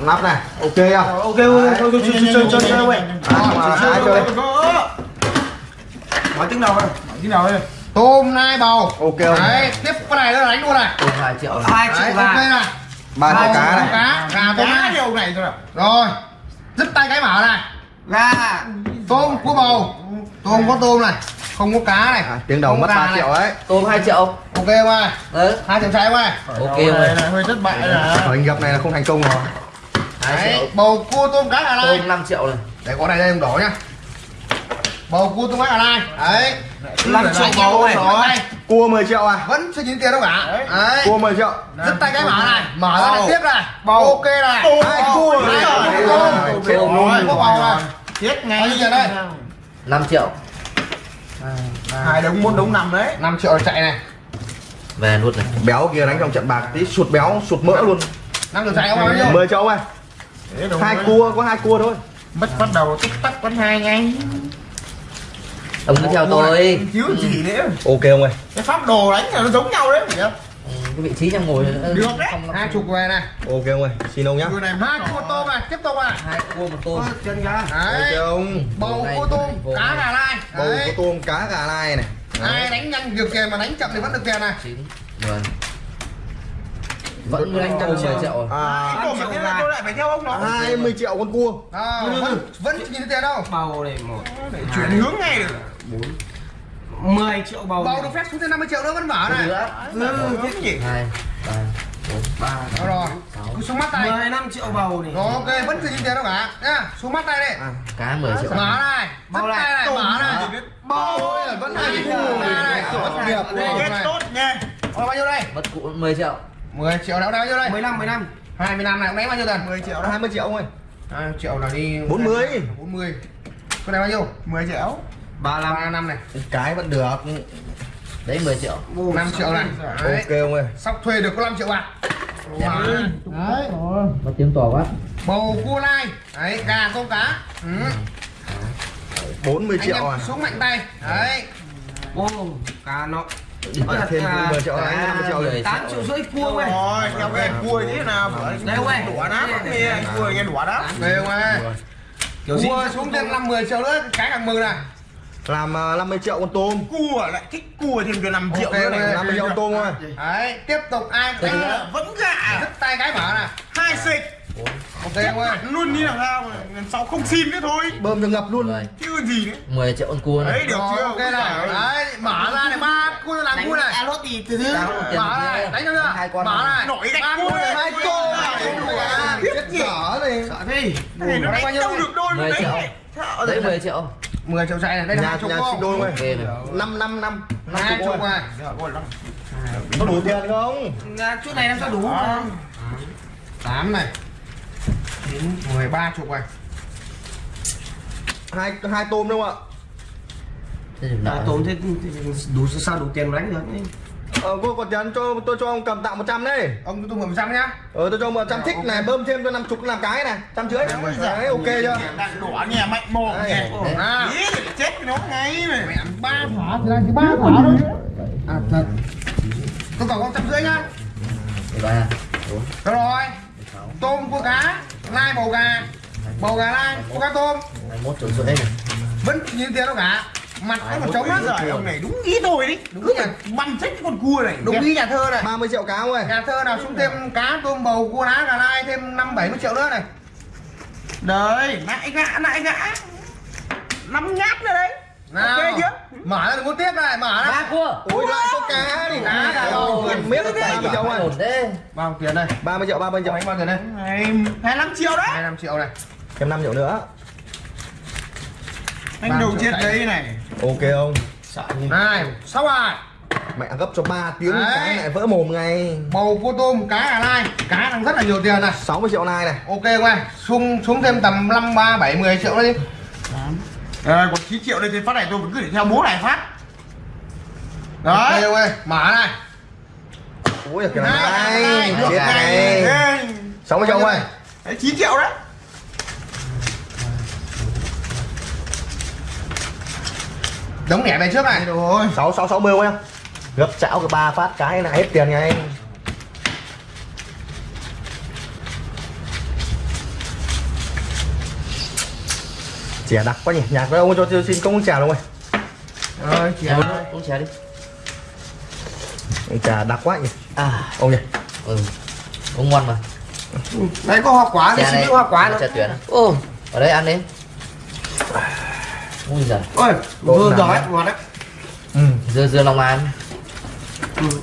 nắp này. Ok không? Ok thôi thôi chơi chơi chơi chơi. Nói tiếng nào nói tiếng nào đây? Tôm nai bầu. Ok đấy tiếp cái này nó đánh luôn này. 2 triệu hai triệu ok này. Ba triệu cá này. Cá gà tôm cá điều này à rồi dứt tay cái mở này. Gà. Tôm cua bầu tôm có tôm này không có cá này. À, tiếng đầu không mất có gà 3 này. triệu đấy tôm 2 triệu. Ok không ai? Đấy hai triệu trái không ai? Ok rồi này hơi thất bại là ở hình gặp này là không thành công rồi. 2 đấy bầu cua tôm cá gà lai tôm 5 triệu này để có này đây em đổ nhá. Bầu cua tôm cá gà lai đấy năm triệu bầu này. rồi. Cua 10 triệu à? Vẫn chưa nhìn tiền đâu cả. Đấy. đấy. Cua 10 triệu. Dứt tay cái mở này. Mở ra này tiếp này. Bầu. ok này. Cua. Cua rồi, tôm. Rồi, bầu. Này chết ngay. Nhiêu tiền đây 5 triệu. Hai đống một đống nằm đấy. 5 triệu chạy này. Về luôn này. Béo kia đánh trong trận bạc tí sụt béo sụt mỡ luôn. 5 triệu chạy không bao nhiêu? 10 triệu đống hai cua có hai cua thôi. Mất bắt đầu tích tắc vẫn hai ngay ông cứ theo tôi. thiếu gì nữa? Ok không ơi. Cái pháp đồ đánh là nó giống nhau đấy phải không cái vị trí đang ngồi Được. Đấy. không. Hai chục về này. Ok không ơi xin ông nhá Người này hai cua tôm này tiếp tục này hai cua một tôm. Chân ra đấy. không bầu cua tôm cá gà lai. Bầu đấy. tôm cá gà lai này. Ai đánh nhanh được tiền mà đánh chậm thì vẫn được tiền này. 9 10 vẫn đánh trăm 10 triệu. Rồi à, mà thế là tôi lại phải theo ông nó. 20 triệu con cua. À, vẫn vẫn nhìn thấy tiền đâu. Bầu này một. Để chuyển hướng ngay được 10 triệu bầu bầu được phép xuống thêm 50 triệu nữa vẫn mở này. nữa ừ, thế gì hai ba Đó rồi. cứ xuống mắt tay. 15 triệu bầu này rồi ok vẫn chưa nhìn tiền đâu cả. Nhá xuống mắt tay đi. Cá 10 triệu. mở này. Bầu này. Mở này. Bầu vẫn hai cái cua này vẫn nghiệp kết tốt nha. Bao nhiêu đây? Mất cũ 10 triệu. 10 triệu nào bao nhiêu đây? 15 15 20 năm này ông đánh bao nhiêu tiền? 10 triệu đó đó 20 triệu không ơi 2 triệu là đi 40. 40 cái này bao nhiêu? 10 triệu 35 3 năm này. Cái vẫn được. Đấy 10 triệu. 5 triệu này. đấy. Ok không ơi. Sóc thuê được có 5 triệu bạc. Đấy. Có tiếng to quá. Bầu cua lai. Đấy gà tôm cá. Ừ. 40 anh triệu em à? xuống mạnh tay. Đấy. Ô cá nó. Trả thêm 10 triệu đánh 50 triệu rồi. 8 triệu rưỡi cua này rồi cái anh cua thế nào Đây ông ơi. đũa đá nghe cua nghe đũa đá về không ơi. Cua xuống thêm 5 10 triệu nữa cái càng mừng này làm à, 50 triệu con tôm. Cua lại thích cua thêm cho 5 triệu Ok, nữa này. 50 triệu con tôm thôi. Đấy tiếp tục ai Đánh đánh là vẫn gạ dứt tay cái mở này hai xịch ok không ơi luôn đi làm sao lần sau không xin nữa thôi. Bơm cho ngập luôn. 10 chứ gì nữa. 10 triệu con cua này đấy được chưa? ok này. Đấy mở ra này à lốt thì từ từ mở này đánh cho chưa Hai con. mở này. nổi gạch cua này, hai cua này. chết dở này sợ này nó đánh đâu được đôi 10 đấy. triệu. này. Đấy. 10 triệu. 10 triệu chạy này đây là nhà chục nhà không sinh đôi ok ơi này 5 5 5 hai chục này có đủ tiền không? Chút này làm sao đủ tám này. Chín mười ba chục này. Hai hai tôm đúng không thì à, tốn thế đủ sao đủ tiền mà đánh được. Ờ cô còn tiền cho tôi cho ông cầm tặng 100 đấy ông cứ tung một trăm nhá. Ờ tôi cho 100 thích này bơm thêm cho 50 làm cái này trăm rưỡi. Đấy ok chưa? Đạn đũa nhà mạnh mồm nhà à. Ý chết nó ngay này. Mẹ ba thỏa thì là chỉ ba thỏa thôi. À thật. Tôi còn có trăm rưỡi nhá. 13 Được rồi. Tôm cua cá lai bầu gà. Bầu gà lai cua cá tôm. 21 triệu rưỡi này. Vẫn như tiền đâu cả mặt nó còn trống á Giời ông này đúng ý tôi đi Đúng phải băm chết cái con cua này. Đúng ý nhà thơ này. 30 triệu cá ơi. Nhà thơ nào xuống thêm cá tôm bầu cua đá gà lai thêm năm bảy mươi triệu nữa này. Đấy, nại gã, nại gã. Năm nhát nữa đấy. Nào. Ok chưa? mở ra đừng có tiếp này mở ra. Ba cua. Ôi lại có cá thì Cá cả bầu. gần mét 30 triệu thế. Bao tiền đây? 30 triệu 30 triệu. Đánh bao tiền đây? Này, 25 triệu đấy. 25 triệu này. Thêm 5 triệu nữa Anh đầu chết đấy này. Ok không? Này sáu bài mẹ gấp cho 3 tiếng Đấy. cái lại vỡ mồm ngay. Bầu cua tôm cá gà lai. Cá đang rất là nhiều tiền này. 60 triệu này này. Ok không xuống xuống thêm tầm năm ba bảy mười triệu nữa đi. À, Còn 9 triệu đây thì phát này tôi vẫn cứ để theo bố này phát. Ok Đấy. Không ơi mở này. Ôi kiểu Này, này này, chết này. Đây. 60 triệu ơi Đấy, 9 triệu đấy đống lẻ này trước này. Sáu sáu sáu mươi em gấp chảo cái ba phát cái là hết tiền nha em chè đặc quá nhỉ. Nhạc với ông cho tôi xin không chè luôn rồi. Rồi chè ơi uống trà đi. Chè đặc quá nhỉ. À. Ông nhỉ. Ừ. Uống ngon mà. Đây có hoa quả trà này, hoa quả trà tuyển à? ô ở đây ăn đi. Ui giời. Ôi vừa đấy? ngọt đấy ừ. Dưa dưa lòng an.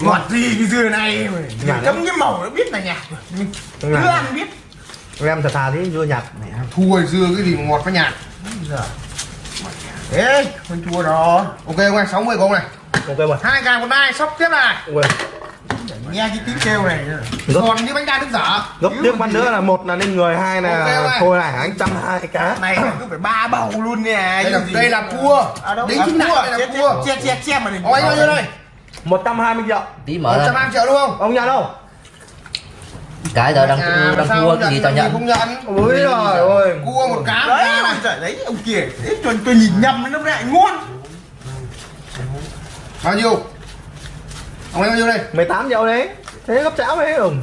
Ngọt gì cái dưa này. Nhạt cấm cái màu nó biết là nhạt cứ Nhạt. ăn biết. Em thật thà thế dưa nhạt thua rồi dưa cái gì mà ngọt với nhạt. Ê con chua đó. Ok ông ơi 60 của ông này. Ok hai gà một đai sóc tiếp này. Ok nghe cái tiếng kêu này gấp. Còn như bánh đa nước dở gấp tiếp bắt nữa là một là lên người hai là thôi này anh trăm hai cá này cứ phải ba bầu luôn nè đây là đây là cua. À, đính à, chính cua đây là cua. che che che mà đừng ông anh bao nhiêu đây. 120 triệu. Tí một mở trăm ra hai triệu đúng không? Ông nhận đâu? Cái giờ đang À, đang không cái gì nhận, tao nhận? không nhận. Ôi trời ơi. Cua một cá đấy cá này trời đấy ông kia đấy, tôi, tôi nhìn nhầm nó lại ngon bao nhiêu ông anh bao nhiêu đây. 18 triệu đấy thế gấp cháo đấy không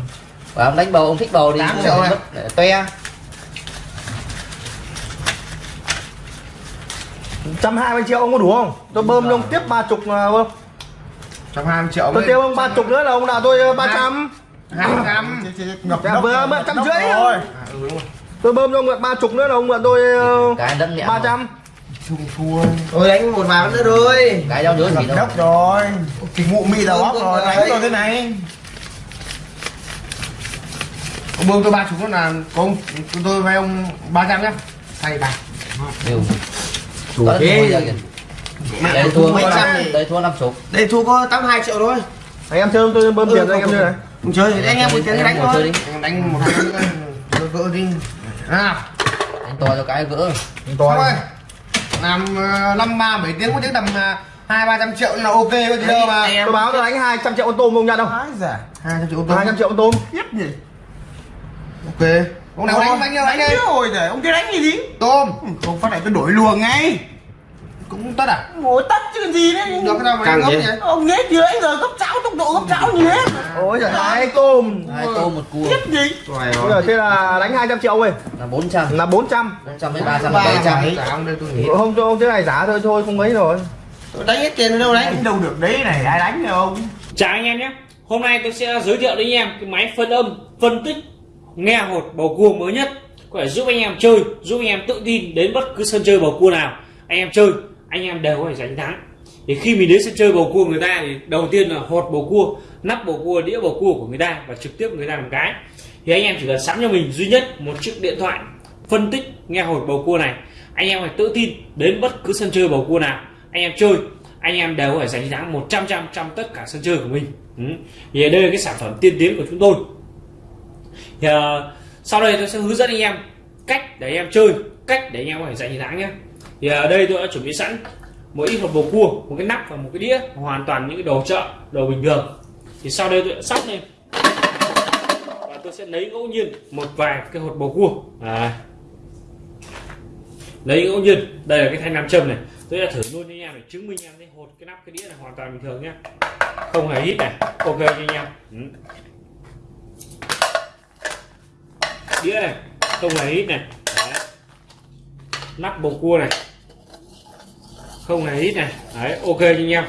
Và ông đánh bầu ông thích bầu đi. Tám triệu này. Toe. trăm hai mươi triệu ông có đủ không? Tôi bơm cho ông tiếp ba chục mà bơm trăm hai mươi triệu tôi tiêu ông ba chục nữa là ông nào tôi ba trăm. Hai trăm. Ngập Dạ, vừa mượn trăm rưỡi ừ, rồi. tôi bơm cho ông mượn ba chục nữa là ông mượn tôi nhẹ ba trăm chung thua tôi đánh một ván nữa rồi Cái gì ngập đâu? đốc rồi. Thì mụ mị đầu óc rồi đánh rồi thế này. Ông bơm tôi ba chục nữa là có ông tôi, tôi vay ông ba trăm nhá. Thay bạc Điều Đủ Có thế. Đây thua mấy trăm. Đây thua 50 đây thua có 82 triệu thôi. Anh em chơi tôi bơm Ừ, tiền cho anh em không, chơi này. Không chơi. Thì anh em một tiếng đánh thôi. Anh đánh một hai nữa. Gỡ đi. Nào Anh to cho cái gỡ. Xong rồi làm ờ, năm ba bảy tiếng có tiếng tầm ờ, hai ba trăm triệu là ok có gì đâu mà. tôi báo tôi đánh 200 triệu con tôm ông nhận không Ái giời, hai trăm triệu tôi 200 triệu con tôm. Khiếp gì ok. Ông nào đánh đánh nhau đánh đi. rồi rồi ông kia đánh gì gì tôm. Không phát này tôi đổi luồng ngay cũng tất à? Ngồi tắt chứ còn gì đấy được cái nào mà gì? vậy? ông nghe chưa anh giờ gấp cháo tốc độ gấp cháo như thế. Ôi giời. Hai tôm. Hai tô một cua. Khiếp gì? Bây giờ thế là đánh 200 triệu ơi. Là 400 là 400 400 với 300 là 700 Dạ, ông đây tôi nghĩ. Không không thế này giá thôi thôi không mấy rồi. Tôi đánh hết tiền ở đâu đánh đâu được đấy này ai đánh được không Chào anh em nhé. Hôm nay tôi sẽ giới thiệu đến anh em cái máy phân âm, phân tích, nghe hột bầu cua mới nhất. Có thể giúp anh em chơi, giúp anh em tự tin đến bất cứ sân chơi bầu cua nào. Anh em chơi, anh em đều có thể giành thắng. Thì khi mình đến sân chơi bầu cua người ta thì đầu tiên là hột bầu cua, nắp bầu cua, đĩa bầu cua của người ta Và trực tiếp người ta làm cái. Thì anh em chỉ cần sắm cho mình duy nhất một chiếc điện thoại phân tích nghe hột bầu cua này. Anh em phải tự tin đến bất cứ sân chơi bầu cua nào. Anh em chơi anh em đều có thể giành thắng 100 trăm trong tất cả sân chơi của mình. Ừ. thì đây là cái sản phẩm tiên tiến của chúng tôi. Thì, uh, sau đây tôi sẽ hướng dẫn anh em cách để anh em chơi cách để anh em có thể giành thắng nhé thì ở đây tôi đã chuẩn bị sẵn một ít hộp bầu cua, một cái nắp và một cái đĩa, hoàn toàn những cái đồ chợ, đồ bình thường. Thì sau đây tôi sẽ sóc lên. Và tôi sẽ lấy ngẫu nhiên một vài cái hột bầu cua. À. lấy ngẫu nhiên. Đây là cái thanh nam châm này. Tôi đã thử luôn cho anh em để chứng minh em thấy hột, cái nắp, cái đĩa là hoàn toàn bình thường nhé không hề hít này. Ok cho anh em. Ừ. đĩa này, không hề hít này. Đấy. nắp bầu cua này không hề hít này. Đấy, ok cho anh em.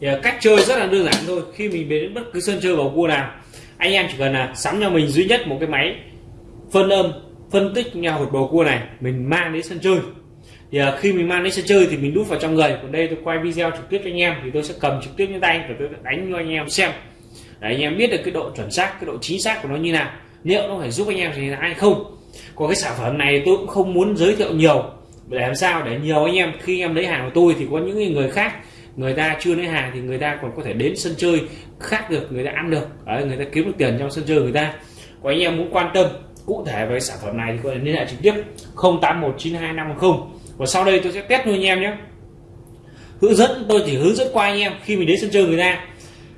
Thì à, cách chơi rất là đơn giản thôi. Khi mình đến bất cứ sân chơi bầu cua nào anh em chỉ cần là sắm cho mình duy nhất một cái máy phân âm phân tích nghe hột bầu cua này mình mang đến sân chơi. Thì à, khi mình mang đến sân chơi thì mình đút vào trong người còn đây tôi quay video trực tiếp cho anh em thì tôi sẽ cầm trực tiếp trên tay và tôi đánh cho anh em xem. Để anh em biết được cái độ chuẩn xác cái độ chính xác của nó như nào liệu nó phải giúp anh em gì hay không còn cái sản phẩm này tôi cũng không muốn giới thiệu nhiều. Để làm sao để nhiều anh em khi em lấy hàng của tôi thì có những người khác người ta chưa lấy hàng thì người ta còn có thể đến sân chơi khác được người ta ăn được. Đấy, người ta kiếm được tiền trong sân chơi người ta. Có anh em muốn quan tâm cụ thể về sản phẩm này thì có thể liên hệ trực tiếp 08192510 và sau đây tôi sẽ test luôn anh em nhé. Hướng dẫn tôi chỉ hướng dẫn qua anh em khi mình đến sân chơi người ta.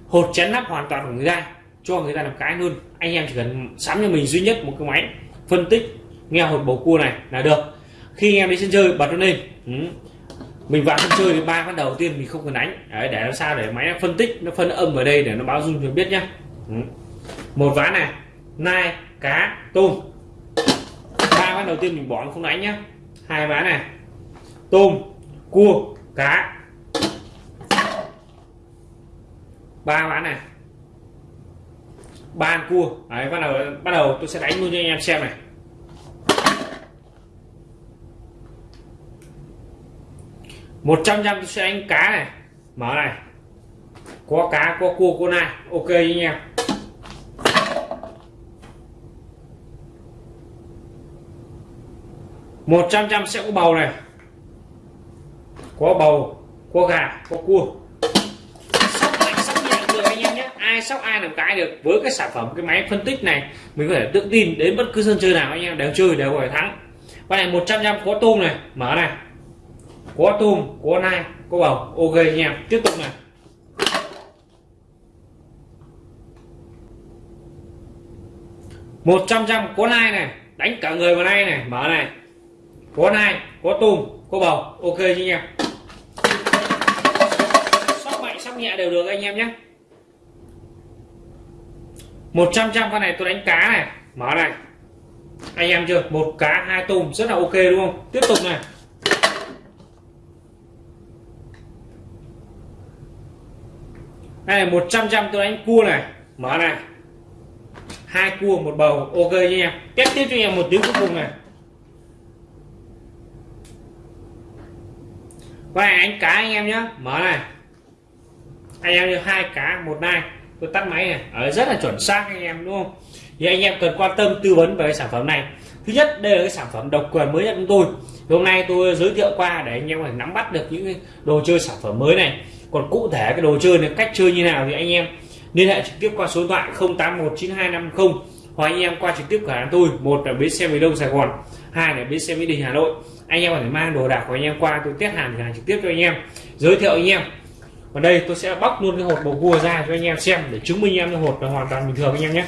Hột chén nắp hoàn toàn của người ta cho người ta làm cái luôn. Anh em chỉ cần sắm cho mình duy nhất một cái máy phân tích nghe hột bầu cua này là được. Khi anh em đi sân chơi bật nó lên. Ừ. mình vào sân chơi thì ba ván đầu tiên mình không cần đánh. Đấy, để làm sao để máy nó phân tích nó phân âm ở đây để nó báo dung cho biết nhá. Ừ. một ván này nai cá tôm. Ba ván đầu tiên mình bỏ nó không đánh nhá. Hai ván này tôm cua cá. Ba ván này ba ăn cua. Đấy, bắt đầu bắt đầu tôi sẽ đánh luôn cho anh em xem này. Một trăm trăm tôi sẽ đánh cá này. Mở này. Có cá, có cua, có nai. Ok anh em. Một trăm trăm sẽ có bầu này. Có bầu, có gà, có cua sóc mạnh sóc nhẹ được anh em nhé ai sóc ai làm cái được. Với cái sản phẩm, cái máy phân tích này, mình có thể tự tin đến bất cứ sân chơi nào anh em, đều chơi, đều phải thắng. Con này 100 trăm có tôm này, mở này. Có tôm, có nai, có bầu. Ok anh em, tiếp tục này. một trăm trăm có nai này, đánh cả người vào nai này, mở này. Có nai, có tôm, có bầu. Ok anh em. Sóc mạnh, sóc nhẹ đều được anh em nhé. 100 trăm con này tôi đánh cá này. Mở này. Anh em chưa? Một cá, hai tôm, rất là ok đúng không? Tiếp tục này. Đây là 100 trăm tôi đánh cua này. Mở này. Hai cua, một bầu, ok nha em. Tiếp tiếp cho em một tiếng cuối cùng này. Và anh cá anh em nhé mở này. Anh em như hai cá, một nai tôi tắt máy này. Ở rất là chuẩn xác anh em, đúng không? Thì anh em cần quan tâm, tư vấn về cái sản phẩm này. Thứ nhất, đây là cái sản phẩm độc quyền mới nhất của tôi. Thì hôm nay tôi giới thiệu qua để anh em có thể nắm bắt được những cái đồ chơi sản phẩm mới này. Còn cụ thể cái đồ chơi này, cách chơi như nào thì anh em liên hệ trực tiếp qua số điện thoại 081925 hoặc anh em qua trực tiếp cửa hàng tôi. Một là bến xe miền đông sài gòn, hai là bến xe mỹ đình hà nội. Anh em có thể mang đồ đạc của anh em qua, tôi test hàng hàng trực tiếp cho anh em, giới thiệu anh em và đây tôi sẽ bóc luôn cái hột bầu cua ra cho anh em xem để chứng minh em cái hột là hoàn toàn bình thường anh em nhé.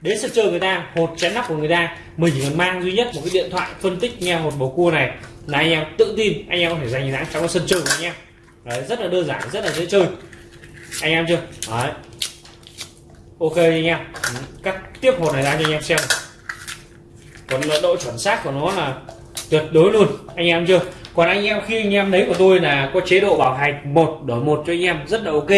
Đến sân chơi người ta hột chén nắp của người ta mình chỉ cần mang duy nhất một cái điện thoại phân tích nghe hột bầu cua này là anh em tự tin anh em có thể giành thắng trong cái sân chơi của anh em. Đấy, rất là đơn giản rất là dễ chơi. Anh em chưa? Đấy. ok anh em. Ừ, cắt tiếp hột này ra cho anh em xem. Còn độ chuẩn xác của nó là tuyệt đối luôn. Anh em chưa? Còn anh em khi anh em lấy của tôi là có chế độ bảo hành một đổi một cho anh em rất là ok.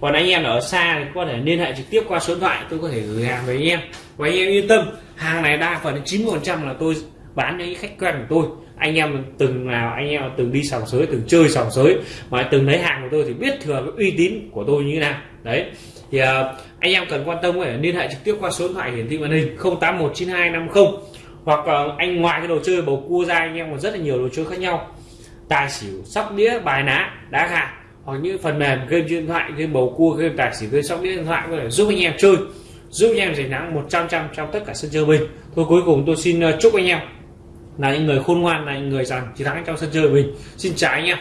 Còn anh em ở xa thì có thể liên hệ trực tiếp qua số điện thoại tôi có thể gửi hàng với anh em. Và anh em yên tâm hàng này đa phần 90 phần trăm là tôi bán cho những khách quen của tôi. Anh em từng nào anh em từng đi sòng sới từng chơi sòng sới mà từng lấy hàng của tôi thì biết thừa cái uy tín của tôi như thế nào. Đấy. Thì uh, anh em cần quan tâm có thể liên hệ trực tiếp qua số điện thoại hiển thị màn hình 081925 hoặc ờ, anh ngoài cái đồ chơi bầu cua ra anh em còn rất là nhiều đồ chơi khác nhau. Tài xỉu, sóc đĩa, bài ná, đá gà. Hoặc những phần mềm game điện thoại, game bầu cua, game tài xỉu, game sóc đĩa điện thoại có thể giúp anh em chơi, giúp anh em giành thắng 100 trăm trong tất cả sân chơi mình. Thôi, cuối cùng tôi xin ờ, chúc anh em là những người khôn ngoan, là những người rằng chiến thắng trong sân chơi mình. Xin chào anh em.